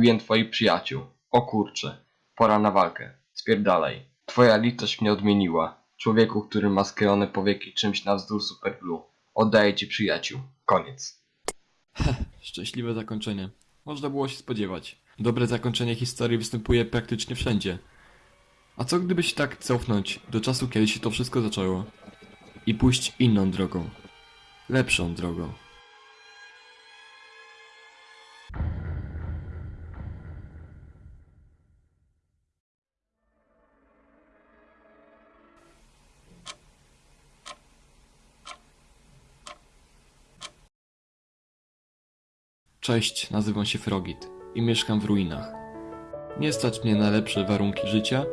Zabiłem twoich przyjaciół. O kurcze. Pora na walkę. Spierdalaj. Twoja litość mnie odmieniła. Człowieku, który ma sklejone powieki czymś na wzdór superglue. Oddaję ci przyjaciół. Koniec. Szczęśliwe zakończenie. Można było się spodziewać. Dobre zakończenie historii występuje praktycznie wszędzie. A co gdyby się tak cofnąć do czasu, kiedy się to wszystko zaczęło? I pójść inną drogą. Lepszą drogą. Cześć, nazywam się Frogit i mieszkam w ruinach. Nie stać mnie na lepsze warunki życia,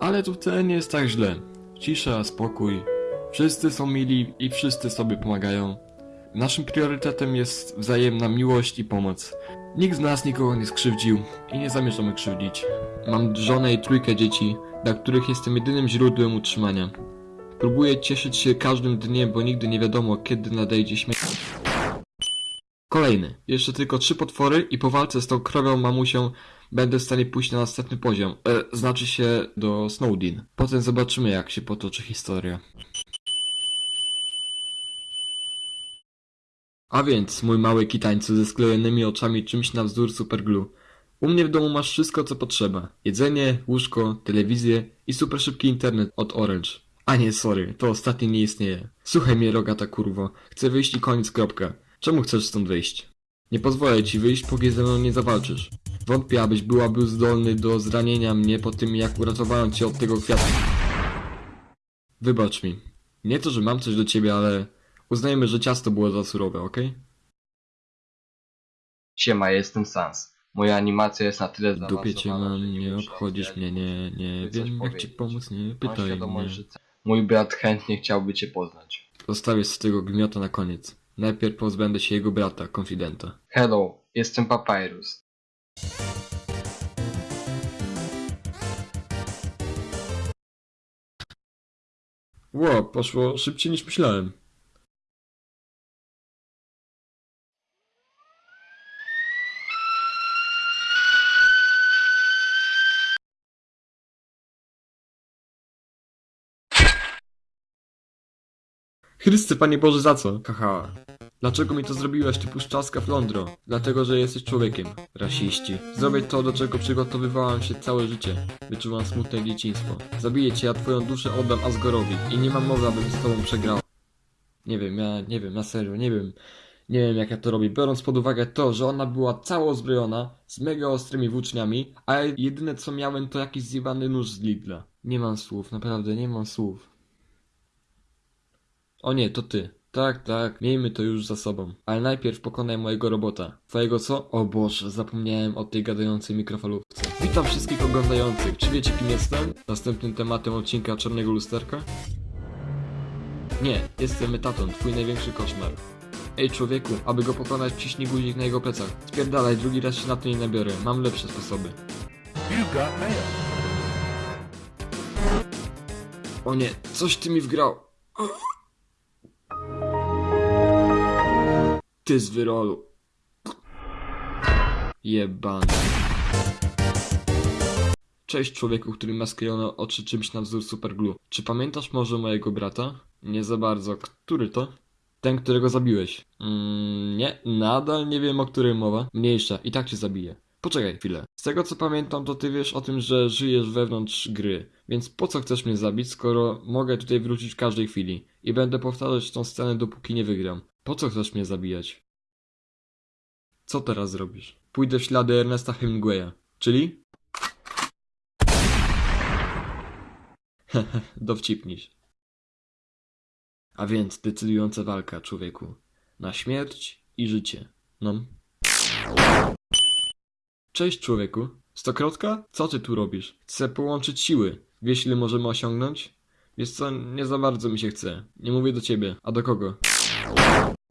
ale tu wcale nie jest tak źle. Cisza, spokój. Wszyscy są mili i wszyscy sobie pomagają. Naszym priorytetem jest wzajemna miłość i pomoc. Nikt z nas nikogo nie skrzywdził i nie zamierzamy krzywdzić. Mam żonę i trójkę dzieci, dla których jestem jedynym źródłem utrzymania. Próbuję cieszyć się każdym dniem, bo nigdy nie wiadomo, kiedy nadejdzie śmierć. Kolejny. Jeszcze tylko trzy potwory i po walce z tą krowią mamusią będę w stanie pójść na następny poziom. E, znaczy się do Snowdin. Potem zobaczymy jak się potoczy historia. A więc, mój mały kitańcu ze sklejonymi oczami czymś na wzór superglue. U mnie w domu masz wszystko co potrzeba. Jedzenie, łóżko, telewizję i super szybki internet od Orange. A nie, sorry, to ostatnie nie istnieje. Słuchaj mnie, rogata kurwo. Chcę wyjść i koniec, kropka. Czemu chcesz stąd wyjść? Nie pozwolę ci wyjść, póki ze mną nie zawalczysz. Wątpię, abyś byłaby zdolny do zranienia mnie po tym, jak uratowałem cię od tego kwiatu. Wybacz mi. Nie to, że mam coś do ciebie, ale uznajmy, że ciasto było za surowe, okej? Siema, jestem Sans. Moja animacja jest na tyle W dupie cię zaawansowana, mam, że nie obchodzisz mnie, nie, nie wiem jak ci pomóc, nie pytaj mnie. Mój brat chętnie chciałby cię poznać. Zostawię z tego gmiota na koniec. Najpierw pozbędę się jego brata, konfidenta. Hello, jestem Papyrus. Ło, poszło szybciej niż myślałem. Chryste, Panie Boże, za co? Haha. Dlaczego mi to zrobiłeś, ty puszczaska flądro? Dlatego, że jesteś człowiekiem. Rasiści. Zrobię to, do czego przygotowywałam się całe życie. Wyczuwam smutne dzieciństwo. Zabiję cię, a twoją duszę oddam Asgorowi. I nie mam mowy, abym z tobą przegrał. Nie wiem, ja nie wiem, na serio, nie wiem. Nie wiem jak ja to robię, biorąc pod uwagę to, że ona była cało uzbrojona, z mega ostrymi włóczniami, a jedyne co miałem to jakiś zjebany nóż z Lidla. Nie mam słów, naprawdę nie mam słów. O nie, to ty. Tak, tak, miejmy to już za sobą. Ale najpierw pokonaj mojego robota. Twojego co? O Boże, zapomniałem o tej gadającej mikrofalówce. Witam wszystkich oglądających. Czy wiecie kim jestem? Następnym tematem odcinka Czarnego Lusterka? Nie, jestem Metaton, twój największy koszmar. Ej człowieku, aby go pokonać ciśnij guzik na jego plecach. Spierdalaj, drugi raz się na to nie nabiorę. Mam lepsze sposoby. You've got mail. O nie, coś ty mi wgrał. Ty z wyrolu. Jebany. Cześć człowieku, który ma sklejone oczy czymś na wzór superglue. Czy pamiętasz może mojego brata? Nie za bardzo. Który to? Ten, którego zabiłeś. Mm, nie, nadal nie wiem o którym mowa. Mniejsza, i tak cię zabiję. Poczekaj chwilę. Z tego co pamiętam, to ty wiesz o tym, że żyjesz wewnątrz gry. Więc po co chcesz mnie zabić, skoro mogę tutaj wrócić w każdej chwili? I będę powtarzać tą scenę, dopóki nie wygram. Po co chcesz mnie zabijać? Co teraz zrobisz? Pójdę w ślady Ernesta Hemingwaya. Czyli? Hehe, dowcipnisz. A więc decydująca walka, człowieku. Na śmierć i życie. No. Cześć, człowieku. Stokrotka? Co ty tu robisz? Chcę połączyć siły. Wiesz, ile możemy osiągnąć? Wiesz co, nie za bardzo mi się chce. Nie mówię do ciebie. A do kogo?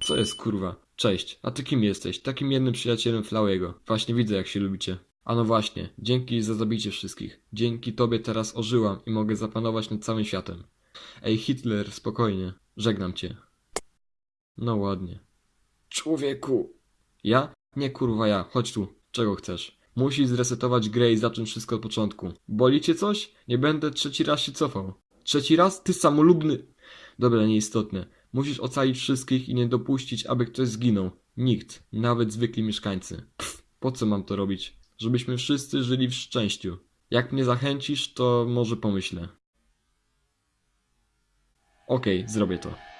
Co jest, kurwa? Cześć. A ty kim jesteś? Takim jednym przyjacielem Flałego. Właśnie widzę, jak się lubicie. A no właśnie. Dzięki za zabicie wszystkich. Dzięki tobie teraz ożyłam i mogę zapanować nad całym światem. Ej, Hitler, spokojnie. Żegnam cię. No ładnie. Człowieku! Ja? Nie kurwa ja, chodź tu. Czego chcesz? Musisz zresetować grę i zacząć wszystko od początku. Boli cię coś? Nie będę trzeci raz się cofał. Trzeci raz? Ty samolubny... Dobra, nieistotne. Musisz ocalić wszystkich i nie dopuścić, aby ktoś zginął. Nikt, nawet zwykli mieszkańcy. Pff, po co mam to robić? Żebyśmy wszyscy żyli w szczęściu. Jak mnie zachęcisz, to może pomyślę. Okej, zrobię to.